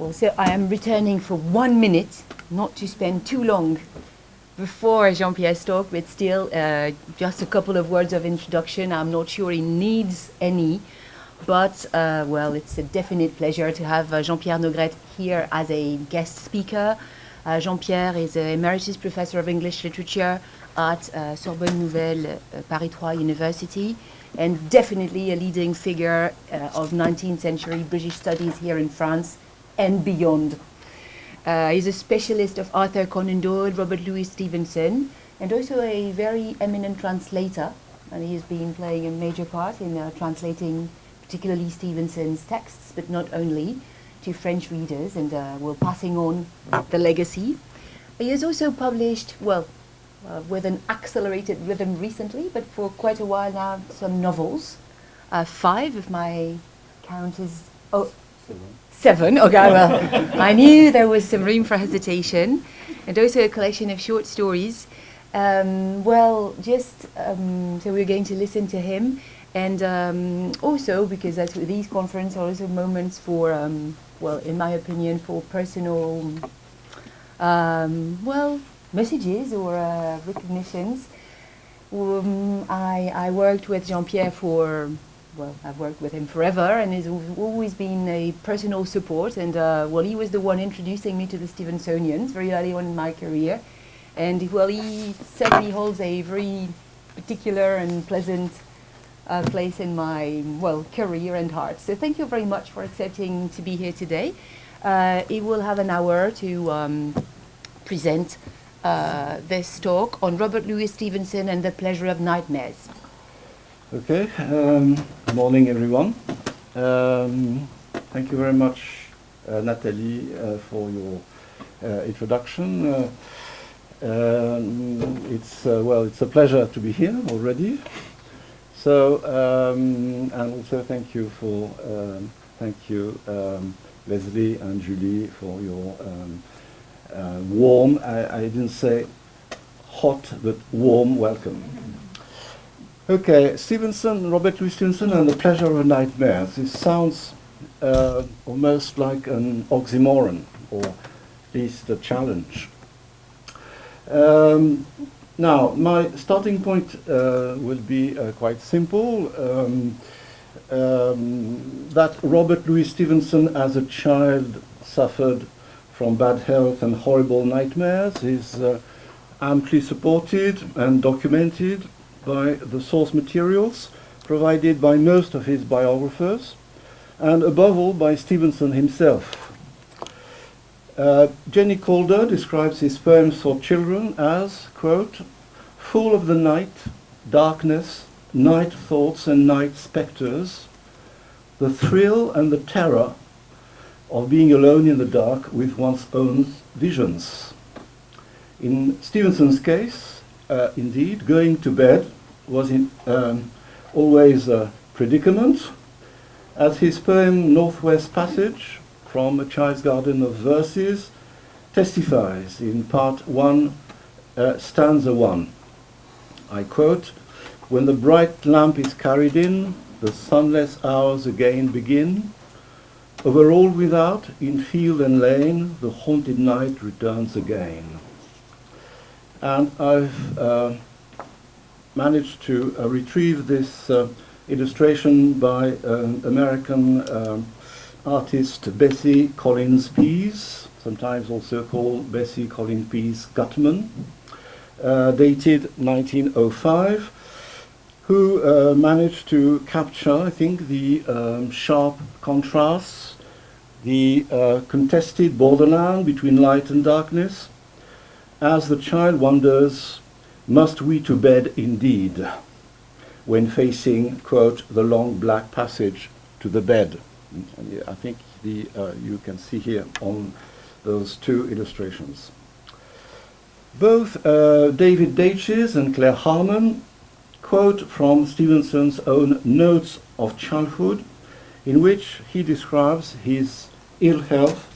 Well, so I am returning for one minute, not to spend too long before Jean-Pierre's talk, but still, uh, just a couple of words of introduction. I'm not sure he needs any, but, uh, well, it's a definite pleasure to have uh, Jean-Pierre Naugrette here as a guest speaker. Uh, Jean-Pierre is an emeritus professor of English literature at uh, Sorbonne Nouvelle uh, Paris 3 University, and definitely a leading figure of 19th century British studies here in France and beyond. Uh, he's a specialist of Arthur Conan Doyle, Robert Louis Stevenson, and also a very eminent translator. And he has been playing a major part in uh, translating particularly Stevenson's texts, but not only, to French readers, and uh, we're passing on the legacy. He has also published, well, uh, with an accelerated rhythm recently, but for quite a while now, some novels. Uh, five, if my count is... okay, well, I knew there was some room for hesitation. And also a collection of short stories. Um, well, just, um, so we're going to listen to him. And um, also, because that's, these conferences are also moments for, um, well, in my opinion, for personal, um, well, messages or uh, recognitions. Um, I, I worked with Jean-Pierre for well, I've worked with him forever and he's always been a personal support. And uh, well, he was the one introducing me to the Stevensonians very early on in my career. And well, he certainly holds a very particular and pleasant uh, place in my, well, career and heart. So thank you very much for accepting to be here today. Uh, he will have an hour to um, present uh, this talk on Robert Louis Stevenson and the pleasure of nightmares. Okay, um, morning everyone. Um, thank you very much, uh, Nathalie, uh, for your uh, introduction. Uh, um, it's uh, well, it's a pleasure to be here already. So, um, and also thank you for um, thank you, um, Leslie and Julie, for your uh, warm. I, I didn't say hot, but warm welcome. Okay, Stevenson, Robert Louis Stevenson and The Pleasure of a Nightmare. This sounds uh, almost like an oxymoron, or at least a challenge. Um, now, my starting point uh, will be uh, quite simple. Um, um, that Robert Louis Stevenson as a child suffered from bad health and horrible nightmares is uh, amply supported and documented by the source materials provided by most of his biographers, and above all by Stevenson himself. Uh, Jenny Calder describes his poems for children as, quote, full of the night, darkness, night thoughts and night spectres, the thrill and the terror of being alone in the dark with one's own visions. In Stevenson's case, uh, indeed, going to bed was in, um, always a predicament, as his poem Northwest Passage from A Child's Garden of Verses testifies in part 1, uh, stanza 1. I quote, When the bright lamp is carried in, the sunless hours again begin. Over all without, in field and lane, the haunted night returns again and I've uh, managed to uh, retrieve this uh, illustration by American um, artist Bessie Collins Pease, sometimes also called Bessie Collins Pease Gutmann, uh, dated 1905, who uh, managed to capture, I think, the um, sharp contrasts, the uh, contested borderland between light and darkness, as the child wonders, must we to bed indeed, when facing, quote, the long black passage to the bed. And I think the, uh, you can see here on those two illustrations. Both uh, David Daiches and Claire Harman quote from Stevenson's own Notes of Childhood, in which he describes his ill health,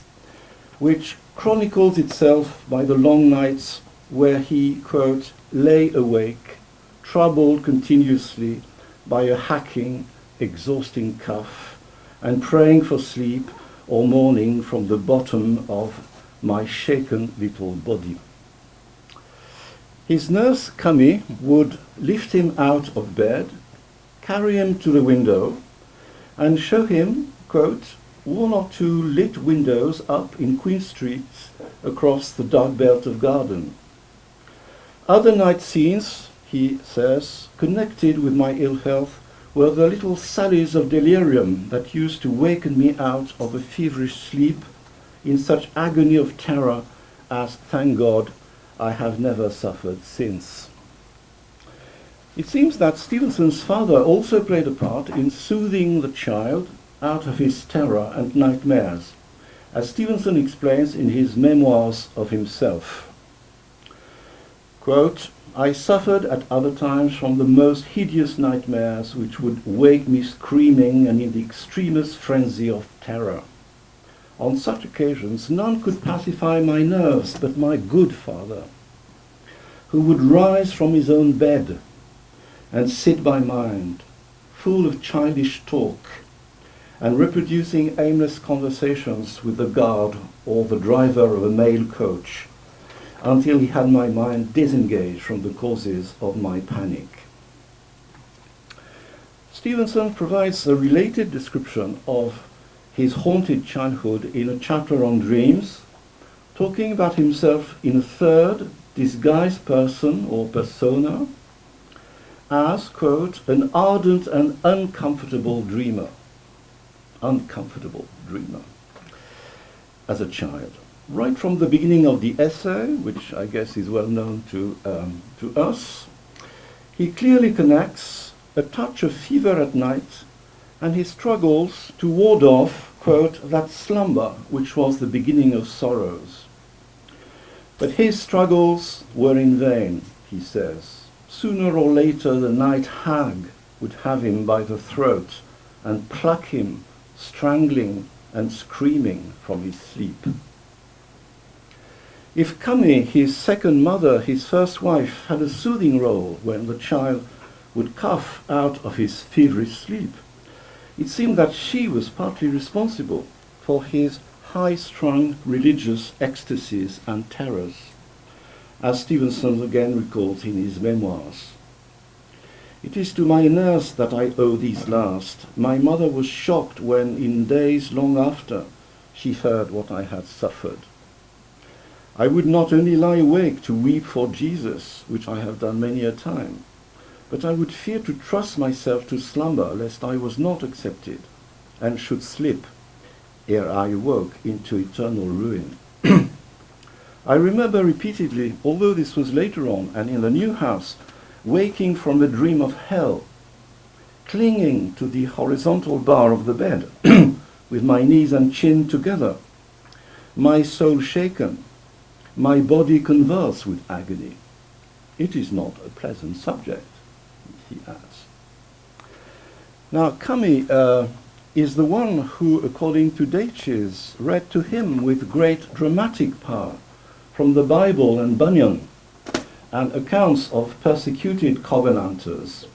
which chronicles itself by the long nights where he, quote, lay awake, troubled continuously by a hacking, exhausting cough, and praying for sleep or mourning from the bottom of my shaken little body. His nurse, Cummy, would lift him out of bed, carry him to the window, and show him, quote, one or two lit windows up in Queen Street across the dark belt of garden. Other night scenes, he says, connected with my ill health were the little sallies of delirium that used to waken me out of a feverish sleep in such agony of terror as, thank God, I have never suffered since. It seems that Stevenson's father also played a part in soothing the child out of his terror and nightmares, as Stevenson explains in his memoirs of himself. Quote, I suffered at other times from the most hideous nightmares which would wake me screaming and in the extremest frenzy of terror. On such occasions, none could pacify my nerves but my good father, who would rise from his own bed and sit by mine, full of childish talk, and reproducing aimless conversations with the guard or the driver of a mail coach, until he had my mind disengaged from the causes of my panic. Stevenson provides a related description of his haunted childhood in a chapter on dreams, talking about himself in a third disguised person or persona as, quote, an ardent and uncomfortable dreamer. Uncomfortable dreamer. As a child. Right from the beginning of the essay, which I guess is well known to, um, to us, he clearly connects a touch of fever at night and he struggles to ward off, quote, that slumber which was the beginning of sorrows. But his struggles were in vain, he says. Sooner or later the night hag would have him by the throat and pluck him, strangling and screaming from his sleep. If Cummy, his second mother, his first wife, had a soothing role when the child would cough out of his feverish sleep, it seemed that she was partly responsible for his high-strung religious ecstasies and terrors, as Stevenson again recalls in his memoirs. It is to my nurse that I owe these last. My mother was shocked when, in days long after, she heard what I had suffered. I would not only lie awake to weep for Jesus, which I have done many a time, but I would fear to trust myself to slumber lest I was not accepted and should slip ere I awoke into eternal ruin. I remember repeatedly, although this was later on and in the new house, waking from a dream of hell, clinging to the horizontal bar of the bed, with my knees and chin together, my soul shaken, my body convulsed with agony. It is not a pleasant subject he adds. Now, Cummy uh, is the one who, according to Daiches, read to him with great dramatic power from the Bible and Bunyan and accounts of persecuted Covenanters.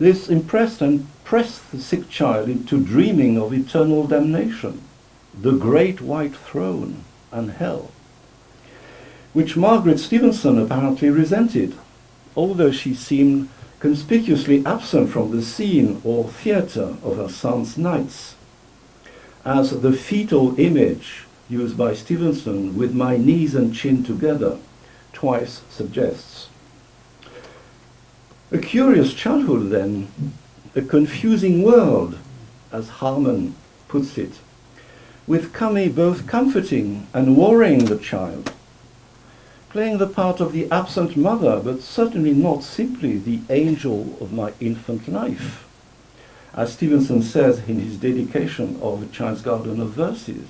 This impressed and pressed the sick child into dreaming of eternal damnation, the great white throne, and hell, which Margaret Stevenson apparently resented although she seemed conspicuously absent from the scene or theatre of her son's nights, as the fetal image used by Stevenson with my knees and chin together twice suggests. A curious childhood then, a confusing world, as Harman puts it, with Cummy both comforting and worrying the child, playing the part of the absent mother, but certainly not simply the angel of my infant life, as Stevenson says in his dedication of A Child's Garden of Verses.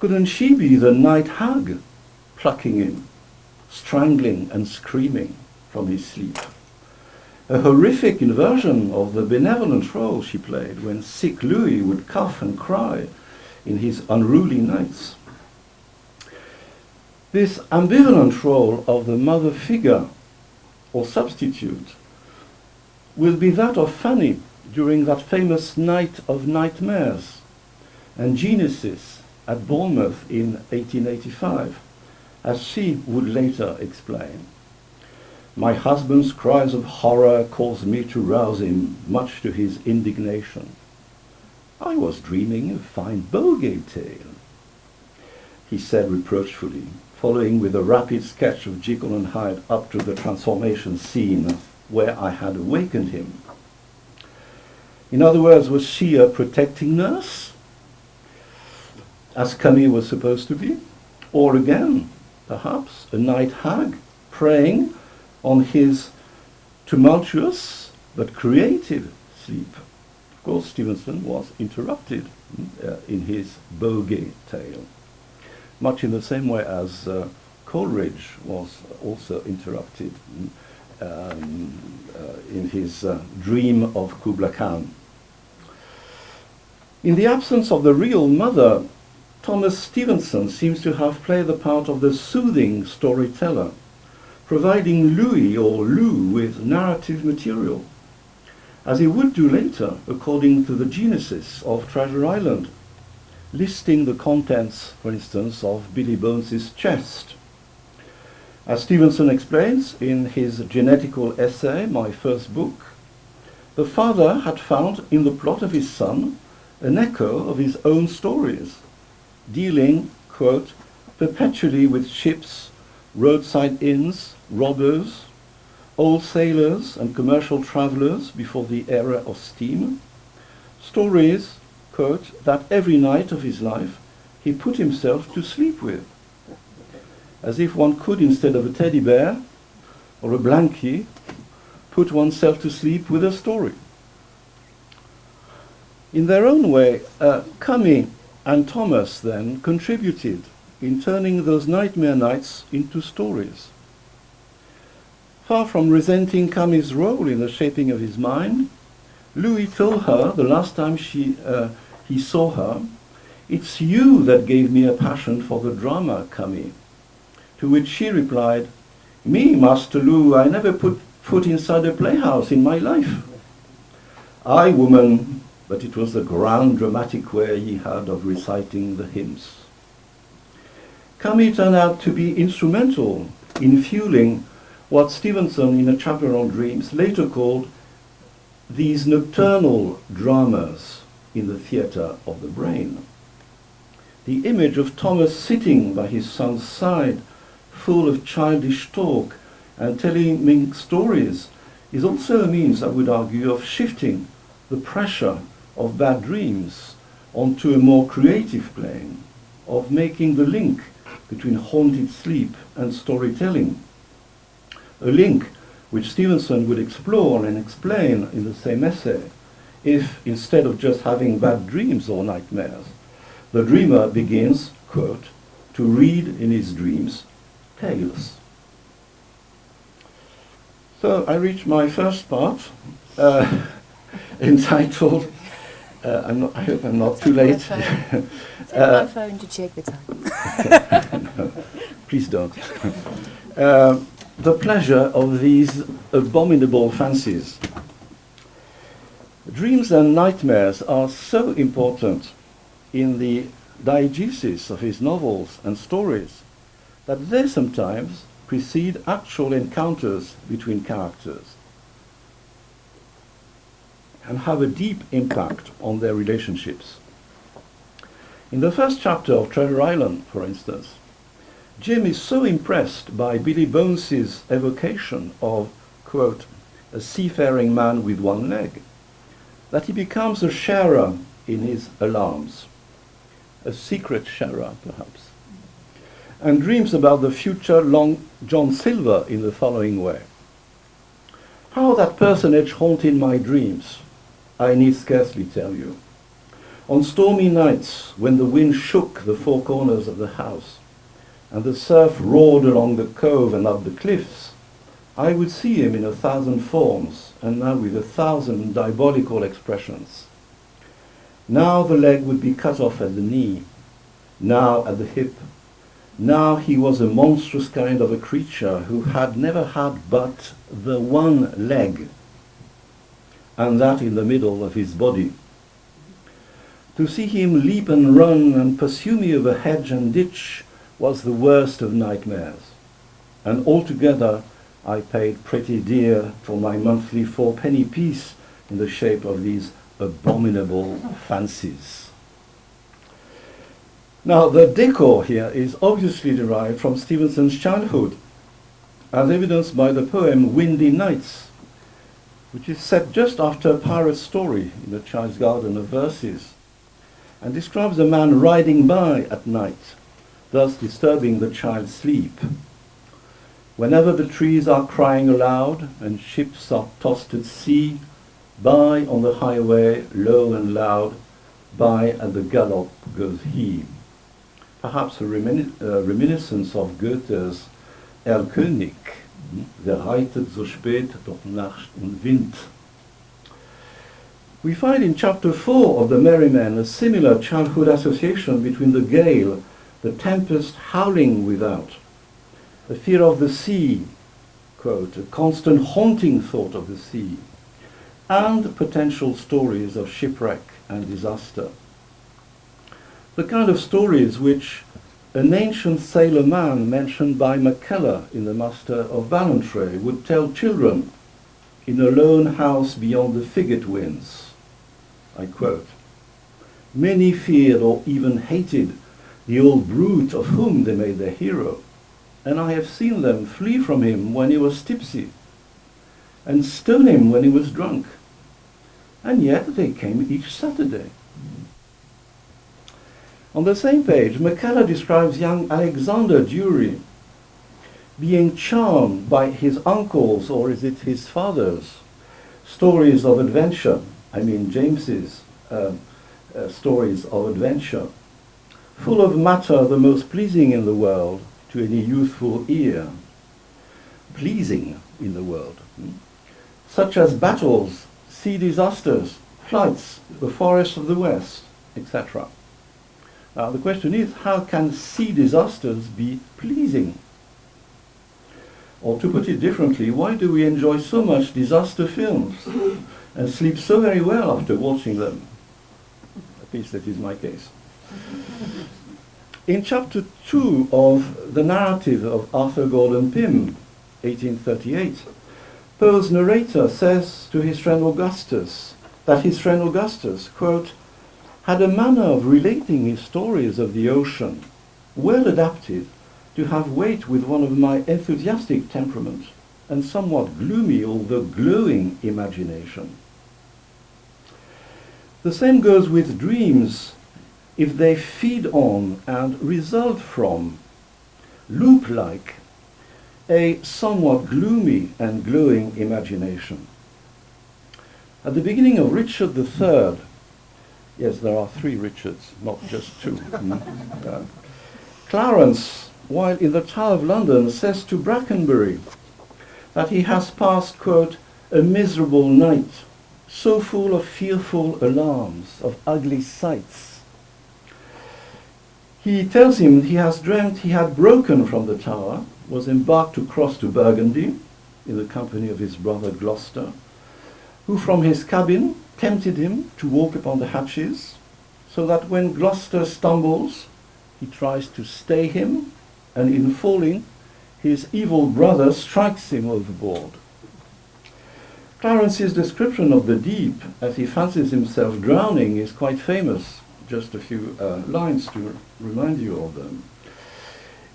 Couldn't she be the night hag, plucking him, strangling and screaming from his sleep? A horrific inversion of the benevolent role she played when sick Louis would cough and cry in his unruly nights. This ambivalent role of the mother figure or substitute will be that of Fanny during that famous night of nightmares and Genesis at Bournemouth in 1885, as she would later explain. My husband's cries of horror caused me to rouse him, much to his indignation. I was dreaming a fine bogey tale, he said reproachfully, following with a rapid sketch of Jekyll and Hyde up to the transformation scene where I had awakened him. In other words, was she a protecting nurse, as Cummy was supposed to be? Or again, perhaps, a night hag preying on his tumultuous but creative sleep? Of course, Stevenson was interrupted uh, in his bogey tale much in the same way as uh, Coleridge was also interrupted um, uh, in his uh, dream of Kubla Khan. In the absence of the real mother, Thomas Stevenson seems to have played the part of the soothing storyteller, providing Louis or Lou with narrative material, as he would do later according to the genesis of Treasure Island, listing the contents, for instance, of Billy Bones's chest. As Stevenson explains in his genetical essay, My First Book, the father had found in the plot of his son an echo of his own stories, dealing, quote, perpetually with ships, roadside inns, robbers, old sailors and commercial travelers before the era of steam, stories quote, that every night of his life he put himself to sleep with, as if one could, instead of a teddy bear or a blankie, put oneself to sleep with a story. In their own way, uh, Cummy and Thomas then contributed in turning those nightmare nights into stories. Far from resenting Cummy's role in the shaping of his mind, Louis told her the last time she, uh, he saw her, It's you that gave me a passion for the drama, Cummy. To which she replied, Me, Master Lou, I never put foot inside a playhouse in my life. I, woman, but it was the grand dramatic way he had of reciting the hymns. Cummy turned out to be instrumental in fueling what Stevenson, in a chapter on dreams, later called these nocturnal dramas in the theatre of the brain. The image of Thomas sitting by his son's side, full of childish talk and telling stories, is also a means, I would argue, of shifting the pressure of bad dreams onto a more creative plane, of making the link between haunted sleep and storytelling. A link which Stevenson would explore and explain in the same essay if instead of just having bad dreams or nightmares, the dreamer begins, quote, to read in his dreams tales. So I reach my first part, uh, entitled, uh, not, i hope I'm not too late. Take uh, my phone to check the time. no, please don't. Uh, the pleasure of these abominable fancies. Dreams and nightmares are so important in the diegesis of his novels and stories that they sometimes precede actual encounters between characters and have a deep impact on their relationships. In the first chapter of Treasure Island, for instance, Jim is so impressed by Billy Bones's evocation of, quote, a seafaring man with one leg, that he becomes a sharer in his alarms, a secret sharer perhaps, and dreams about the future Long John Silver in the following way. How that personage haunted my dreams, I need scarcely tell you. On stormy nights, when the wind shook the four corners of the house, and the surf roared along the cove and up the cliffs, I would see him in a thousand forms, and now with a thousand diabolical expressions. Now the leg would be cut off at the knee, now at the hip. Now he was a monstrous kind of a creature who had never had but the one leg. And that in the middle of his body. To see him leap and run and pursue me over hedge and ditch was the worst of nightmares. And altogether, I paid pretty dear for my monthly four-penny piece in the shape of these abominable fancies. Now, the decor here is obviously derived from Stevenson's childhood, as evidenced by the poem Windy Nights, which is set just after a pirate story in the Child's Garden of Verses, and describes a man riding by at night, thus disturbing the child's sleep. Whenever the trees are crying aloud and ships are tossed at sea, by on the highway, low and loud, by at the gallop goes he perhaps a remin uh, reminiscence of Goethe's Erlkönig, reitet so spät durch Nacht und Wind. We find in chapter 4 of The Merry Men a similar childhood association between the gale, the tempest howling without, the fear of the sea, quote, a constant haunting thought of the sea, and potential stories of shipwreck and disaster the kind of stories which an ancient sailor man mentioned by Mackellar in The Master of Ballantrae would tell children in a lone house beyond the frigate winds. I quote, Many feared or even hated the old brute of whom they made their hero, and I have seen them flee from him when he was tipsy, and stone him when he was drunk. And yet they came each Saturday. On the same page, Mackellar describes young Alexander Durie being charmed by his uncle's, or is it his father's, stories of adventure. I mean James's uh, uh, stories of adventure, full of matter the most pleasing in the world to any youthful ear. Pleasing in the world. Hmm? Such as battles, sea disasters, flights, the forests of the West, etc. Now the question is, how can sea disasters be pleasing? Or to put it differently, why do we enjoy so much disaster films and sleep so very well after watching them? At least that is my case. In chapter 2 of the narrative of Arthur Gordon Pym, 1838, Poe's narrator says to his friend Augustus that his friend Augustus, quote, had a manner of relating his stories of the ocean, well adapted to have weight with one of my enthusiastic temperament and somewhat gloomy although glowing imagination. The same goes with dreams if they feed on and result from, loop-like, a somewhat gloomy and glowing imagination. At the beginning of Richard III, Yes, there are three Richards, not just two. mm. Clarence, while in the Tower of London, says to Brackenbury that he has passed, quote, a miserable night, so full of fearful alarms, of ugly sights. He tells him he has dreamt he had broken from the tower, was embarked to cross to Burgundy in the company of his brother Gloucester, who from his cabin tempted him to walk upon the hatches, so that when Gloucester stumbles, he tries to stay him, and in falling, his evil brother strikes him overboard. Clarence's description of the deep as he fancies himself drowning is quite famous. Just a few uh, lines to remind you of them.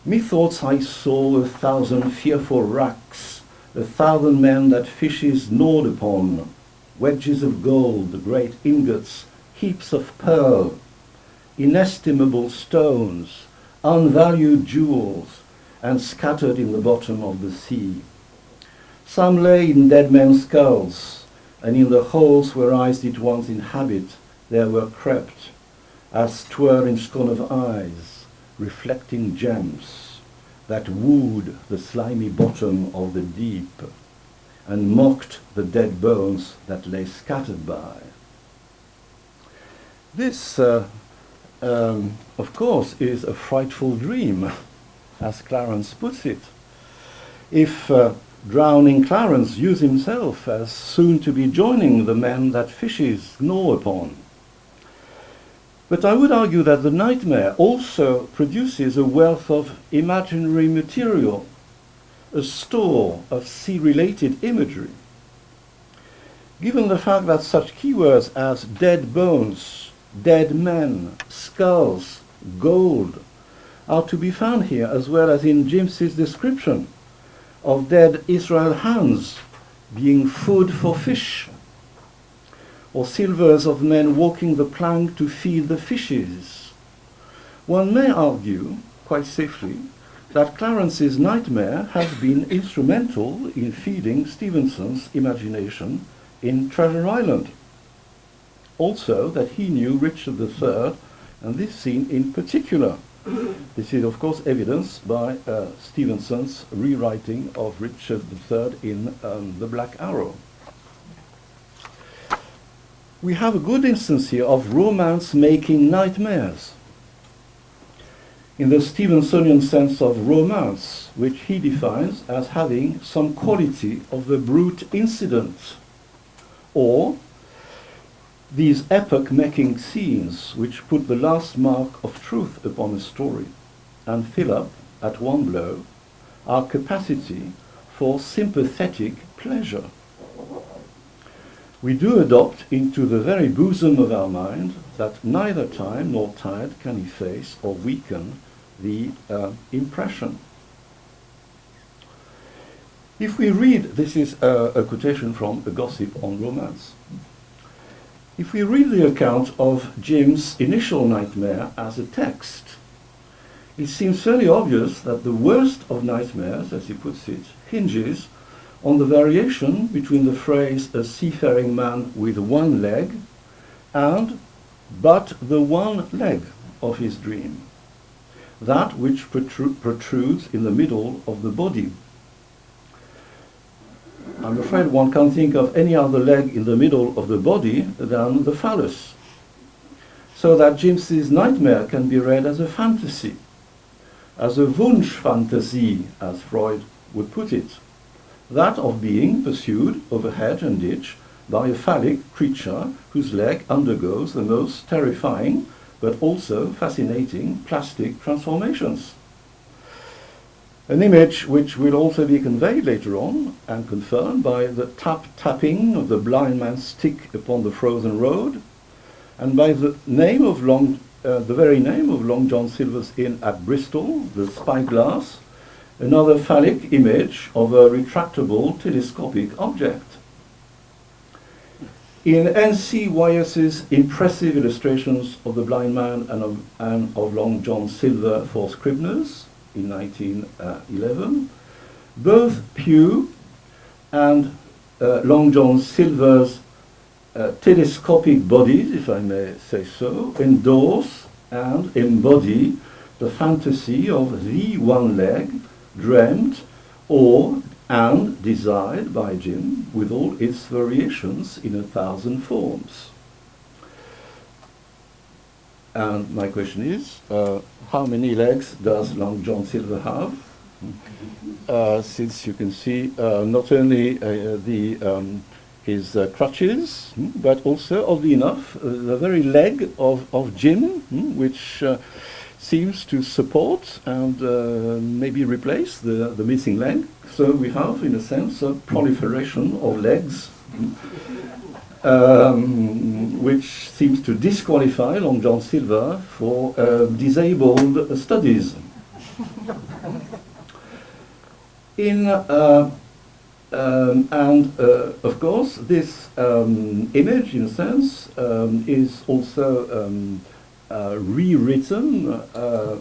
Methoughts I saw a thousand fearful wracks, a thousand men that fishes gnawed upon, wedges of gold, the great ingots, heaps of pearl, inestimable stones, unvalued jewels, and scattered in the bottom of the sea. Some lay in dead men's skulls, and in the holes where eyes did once inhabit, there were crept, as twere in scorn of eyes, reflecting gems that wooed the slimy bottom of the deep and mocked the dead bones that lay scattered by. This, uh, um, of course, is a frightful dream, as Clarence puts it. If uh, drowning Clarence views himself as soon to be joining the men that fishes gnaw upon. But I would argue that the nightmare also produces a wealth of imaginary material, a store of sea-related imagery. Given the fact that such keywords as dead bones, dead men, skulls, gold are to be found here as well as in James's description of dead Israel Hands being food for fish or silvers of men walking the plank to feed the fishes. One may argue, quite safely, that Clarence's nightmare has been instrumental in feeding Stevenson's imagination in Treasure Island. Also, that he knew Richard III, and this scene in particular. This is, of course, evidenced by uh, Stevenson's rewriting of Richard III in um, The Black Arrow we have a good instance here of romance making nightmares. In the Stevensonian sense of romance, which he defines as having some quality of the brute incident, or these epoch-making scenes which put the last mark of truth upon a story and fill up, at one blow, our capacity for sympathetic pleasure. We do adopt into the very bosom of our mind that neither time nor tide can efface or weaken the uh, impression. If we read, this is a, a quotation from a gossip on romance. If we read the account of Jim's initial nightmare as a text, it seems fairly obvious that the worst of nightmares, as he puts it, hinges on the variation between the phrase a seafaring man with one leg and but the one leg of his dream, that which protrudes in the middle of the body. I'm afraid one can't think of any other leg in the middle of the body than the phallus. So that James's nightmare can be read as a fantasy, as a Wunschfantasie, as Freud would put it that of being pursued over hedge and ditch by a phallic creature whose leg undergoes the most terrifying but also fascinating plastic transformations. An image which will also be conveyed later on and confirmed by the tap-tapping of the blind man's stick upon the frozen road and by the name of Long, uh, the very name of Long John Silver's Inn at Bristol, the spyglass, another phallic image of a retractable telescopic object. In N.C. Wyeth's impressive illustrations of the blind man and of, and of Long John Silver for Scribners in 1911, both Pew and uh, Long John Silver's uh, telescopic bodies, if I may say so, endorse and embody the fantasy of the one leg dreamt or and desired by Jim with all its variations in a thousand forms. And my question is, uh, how many legs does Long John Silver have? Uh, since you can see uh, not only uh, the um, his uh, crutches, hmm, but also, oddly enough, uh, the very leg of, of Jim, hmm, which seems to support and uh, maybe replace the, the missing leg. So we have, in a sense, a proliferation of legs, um, which seems to disqualify Long John Silver for uh, disabled studies. In uh, um, and uh, of course, this um, image, in a sense, um, is also um, rewritten uh,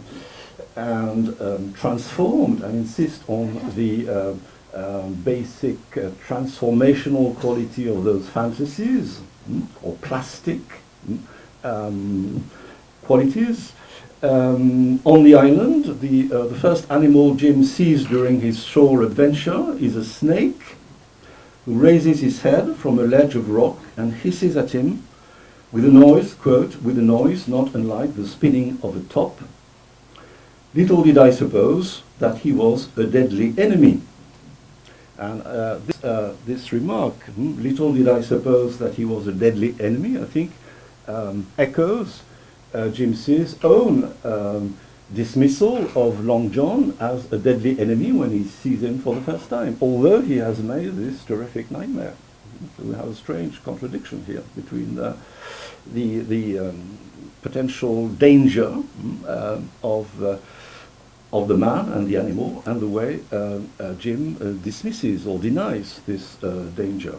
and um, transformed and insist on the uh, um, basic transformational quality of those fantasies mm, or plastic mm, um, qualities. Um, on the island, the, uh, the first animal Jim sees during his shore adventure is a snake who raises his head from a ledge of rock and hisses at him with a noise, quote, with a noise not unlike the spinning of a top. Little did I suppose that he was a deadly enemy. And uh, this, uh, this remark, hmm, little did I suppose that he was a deadly enemy, I think, um, echoes uh, Jim own um, dismissal of Long John as a deadly enemy when he sees him for the first time, although he has made this terrific nightmare. We have a strange contradiction here between the, the, the um, potential danger mm, uh, of, uh, of the man and the animal and the way uh, uh Jim uh, dismisses or denies this danger.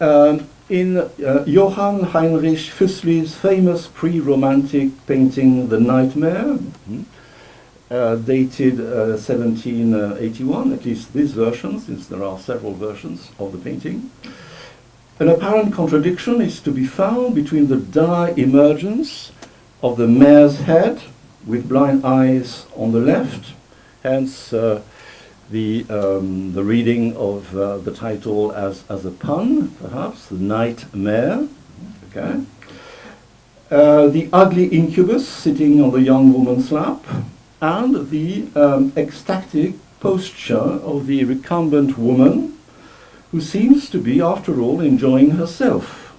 Um, in Johann Heinrich Füssli's famous pre-romantic painting The Nightmare, mm, dated 1781, at least this version, since there are several versions of the painting, an apparent contradiction is to be found between the dire emergence of the mare's head with blind eyes on the left, hence uh, the, um, the reading of uh, the title as, as a pun, perhaps, the nightmare. Okay. Uh, the ugly incubus sitting on the young woman's lap, and the um, ecstatic posture of the recumbent woman who seems to be, after all, enjoying herself.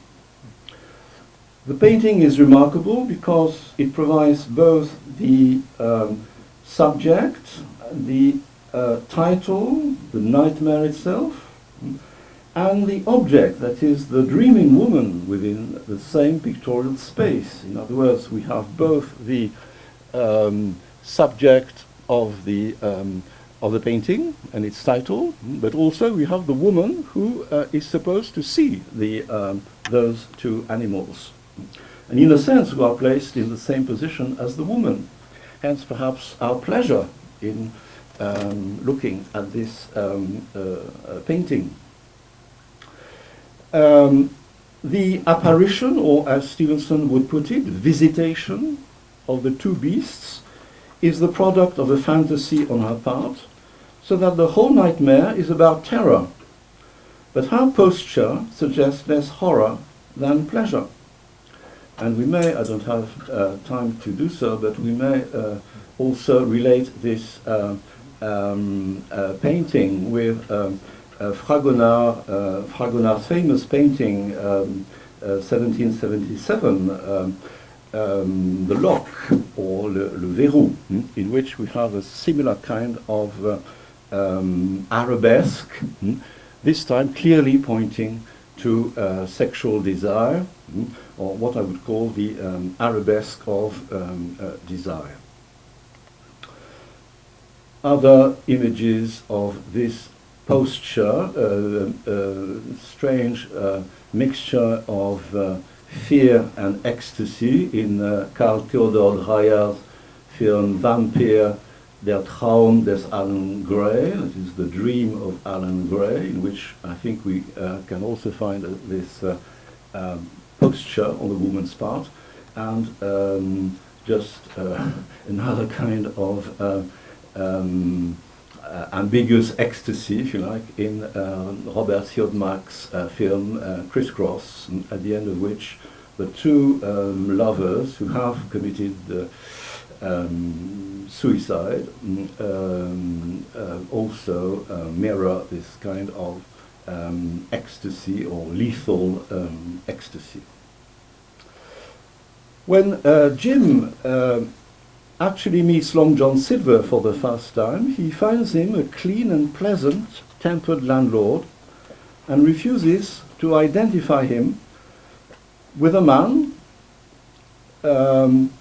The painting is remarkable because it provides both the um, subject, the uh, title, the nightmare itself, and the object, that is the dreaming woman within the same pictorial space. In other words, we have both the um, subject of the um, of the painting and its title, but also we have the woman who uh, is supposed to see the, um, those two animals. And in a sense, we are placed in the same position as the woman. Hence, perhaps our pleasure in um, looking at this um, uh, uh, painting. Um, the apparition, or as Stevenson would put it, visitation of the two beasts is the product of a fantasy on her part, so that the whole nightmare is about terror. But her posture suggests less horror than pleasure. And we may, I don't have uh, time to do so, but we may uh, also relate this uh, um, uh, painting with um, uh, Fragonard, uh, Fragonard's famous painting, um, 1777, um, The Lock, or Le, le Verrou, hmm, in which we have a similar kind of um, arabesque, mm, this time clearly pointing to uh, sexual desire, mm, or what I would call the um, arabesque of um, uh, desire. Other images of this posture, uh, uh strange uh, mixture of uh, fear and ecstasy in Carl Theodor Dreyer's film Vampyr Der Traum des Alan Gray, that is the dream of Alan Gray, in which I think we uh, can also find uh, this uh, um, posture on the woman's part, and um, just uh, another kind of uh, um, uh, ambiguous ecstasy, if you like, in Robert Siodmak's film Crisscross, at the end of which the two um, lovers who have committed um, suicide mm, um, uh, also uh, mirror this kind of um, ecstasy or lethal um, ecstasy. When uh, Jim uh, actually meets Long John Silver for the first time, he finds him a clean and pleasant tempered landlord and refuses to identify him with a man um,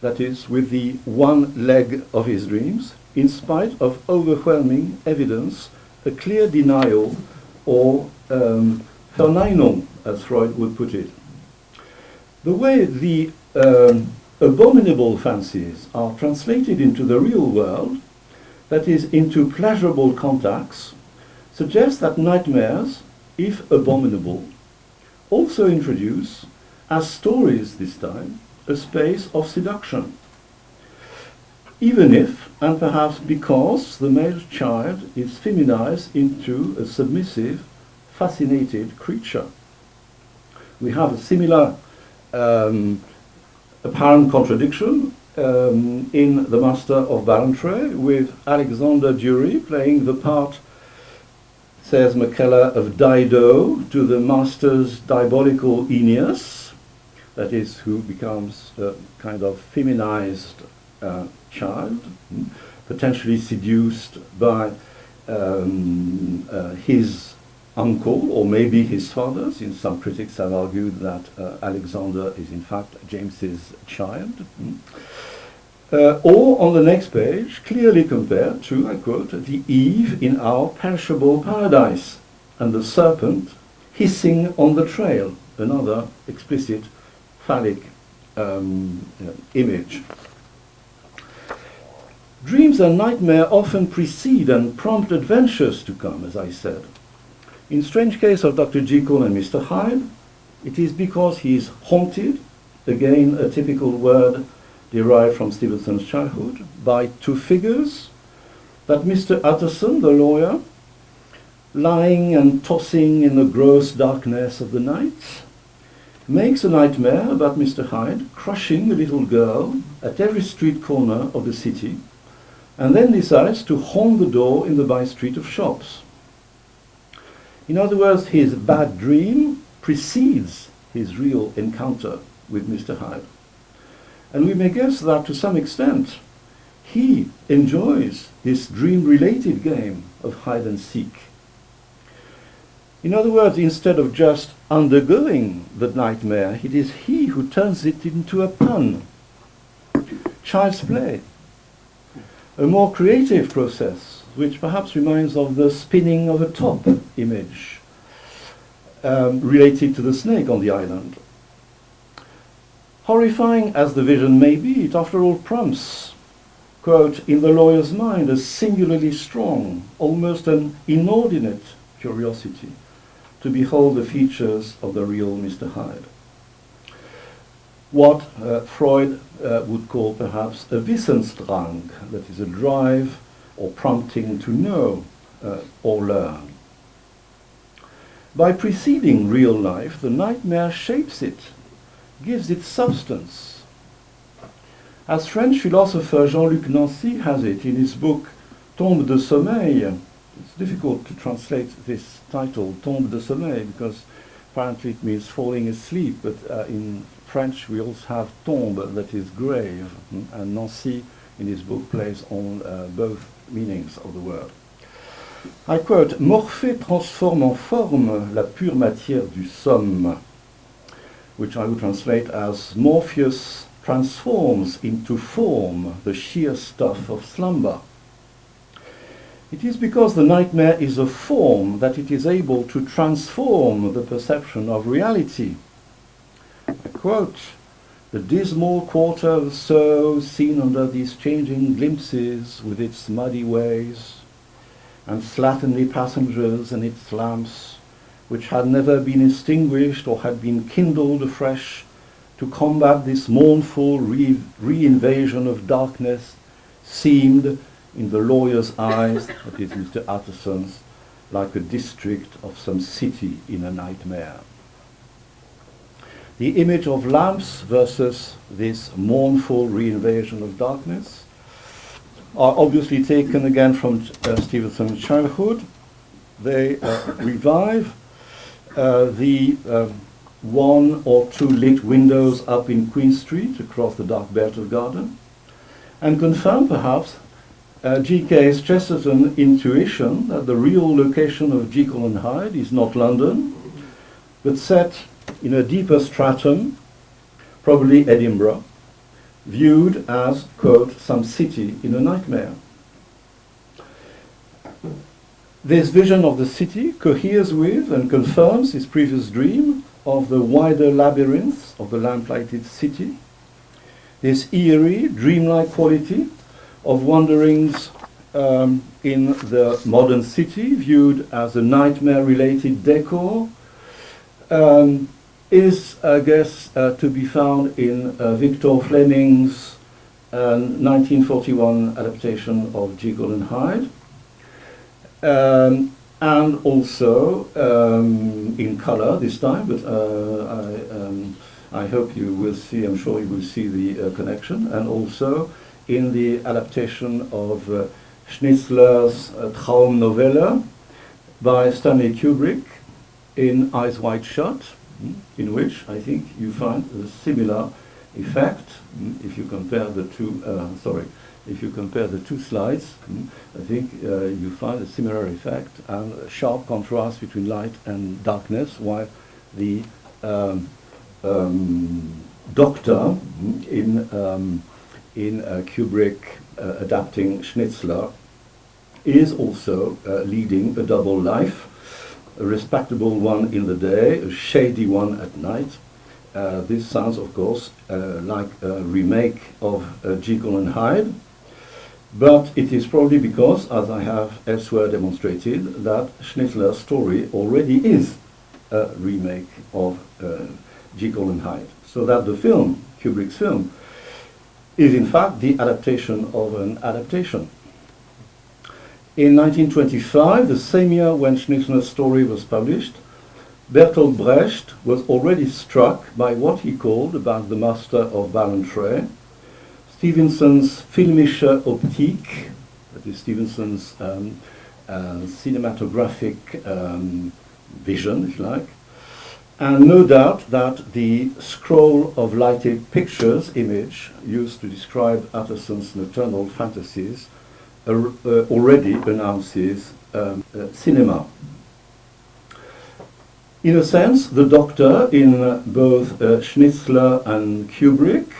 that is, with the one leg of his dreams, in spite of overwhelming evidence, a clear denial, or um, Verneinung, as Freud would put it. The way the um, abominable fancies are translated into the real world, that is, into pleasurable contacts, suggests that nightmares, if abominable, also introduce, as stories this time, a space of seduction. Even if, and perhaps because, the male child is feminized into a submissive, fascinated creature. We have a similar um, apparent contradiction um, in The Master of Ballantrae with Alexander Durie playing the part, says McKellar, of Dido to the Master's diabolical Aeneas, that is, who becomes a kind of feminized uh, child, hmm, potentially seduced by um, uh, his uncle or maybe his father, since some critics have argued that uh, Alexander is in fact James's child. Mm. Uh, or on the next page, clearly compared to, I quote, the Eve in our perishable paradise and the serpent hissing on the trail, another explicit phallic um, uh, image. Dreams and nightmare often precede and prompt adventures to come, as I said. In Strange Case of Dr. Jekyll and Mr. Hyde, it is because he is haunted, again a typical word derived from Stevenson's childhood, by two figures, that Mr. Utterson, the lawyer, lying and tossing in the gross darkness of the night, makes a nightmare about Mr. Hyde crushing a little girl at every street corner of the city, and then decides to haunt the door in the by street of shops. In other words, his bad dream precedes his real encounter with Mr. Hyde. And we may guess that to some extent he enjoys this dream-related game of hide and seek. In other words, instead of just undergoing the nightmare, it is he who turns it into a pun. Child's play. A more creative process which perhaps reminds of the spinning of a top image um, related to the snake on the island. Horrifying as the vision may be, it after all prompts, quote, in the lawyer's mind a singularly strong, almost an inordinate curiosity to behold the features of the real Mr. Hyde. What uh, Freud uh, would call perhaps a Wissensdrang, that is a drive or prompting to know uh, or learn. By preceding real life, the nightmare shapes it, gives it substance. As French philosopher Jean-Luc Nancy has it in his book Tombe de sommeil, it's difficult to translate this title, Tombe de sommeil, because apparently it means falling asleep, but uh, in French we also have tombe, that is grave, and Nancy in his book plays on uh, both meanings of the word. I quote, Morphée transforme en forme la pure matière du somme, which I would translate as Morpheus transforms into form the sheer stuff of slumber. It is because the nightmare is a form that it is able to transform the perception of reality. I quote, the dismal quarter of Soho seen under these changing glimpses with its muddy ways and slatternly passengers and its lamps, which had never been extinguished or had been kindled afresh to combat this mournful re- reinvasion of darkness, seemed, in the lawyer's eyes, that is Mr. Utterson's, like a district of some city in a nightmare the image of lamps versus this mournful reinvasion of darkness are obviously taken again from uh, Stevenson's childhood. They uh, revive uh, the um, one or two lit windows up in Queen Street across the dark belt of garden and confirm perhaps uh, G.K.'s Chesterton intuition that the real location of Jekyll and Hyde is not London, but set in a deeper stratum, probably Edinburgh, viewed as, quote, some city in a nightmare. This vision of the city coheres with and confirms his previous dream of the wider labyrinths of the lamplighted city, this eerie, dreamlike quality of wanderings um, in the modern city, viewed as a nightmare-related decor, um, is, I guess, uh, to be found in uh, Victor Fleming's 1941 uh, adaptation of Jekyll and Hyde, um, and also um, in color this time, but I um, I hope you will see, I'm sure you will see the connection, and also in the adaptation of Schnitzler's uh, Traumnovelle by Stanley Kubrick in Eyes Wide Shut, in which I think you find a similar effect mm, if you compare the two, uh, sorry, if you compare the two slides, mm, I think uh, you find a similar effect and a sharp contrast between light and darkness, while the um, um, doctor in, um, in uh, Kubrick uh, adapting Schnitzler is also uh, leading a double life, a respectable one in the day, a shady one at night. Uh, this sounds, of course, uh, like a remake of uh, Jekyll and Hyde, but it is probably because, as I have elsewhere demonstrated, that Schnitzler's story already is a remake of uh, Jekyll and Hyde. So that the film, Kubrick's film, is in fact the adaptation of an adaptation. In 1925, the same year when Schnitzler's story was published, Bertolt Brecht was already struck by what he called about the master of Ballantrae, Stevenson's filmische Optik, that is Stevenson's um, uh, cinematographic um, vision, if you like, and no doubt that the scroll of lighted pictures image used to describe Utterson's nocturnal fantasies already announces um, uh, cinema. In a sense, the Doctor in both uh, Schnitzler and Kubrick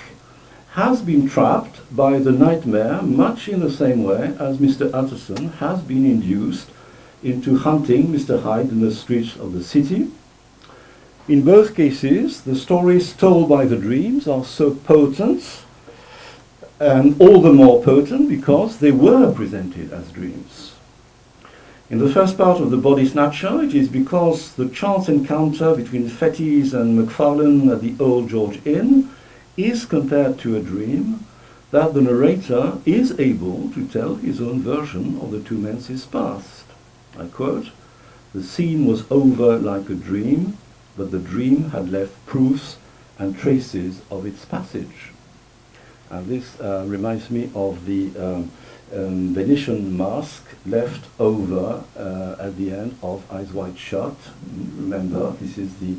has been trapped by the nightmare much in the same way as Mr. Utterson has been induced into hunting Mr. Hyde in the streets of the city. In both cases, the stories told by the dreams are so potent, and all the more potent because they were presented as dreams. In the first part of The Body Snatcher, it is because the chance encounter between Fettes and Macfarlane at the Old George Inn is compared to a dream that the narrator is able to tell his own version of the two men's past. I quote, The scene was over like a dream, but the dream had left proofs and traces of its passage. And this uh, reminds me of the um, um, Venetian mask left over uh, at the end of Eyes Wide Shut. Remember, this is the